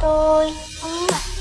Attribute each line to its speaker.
Speaker 1: tôi. Ừ.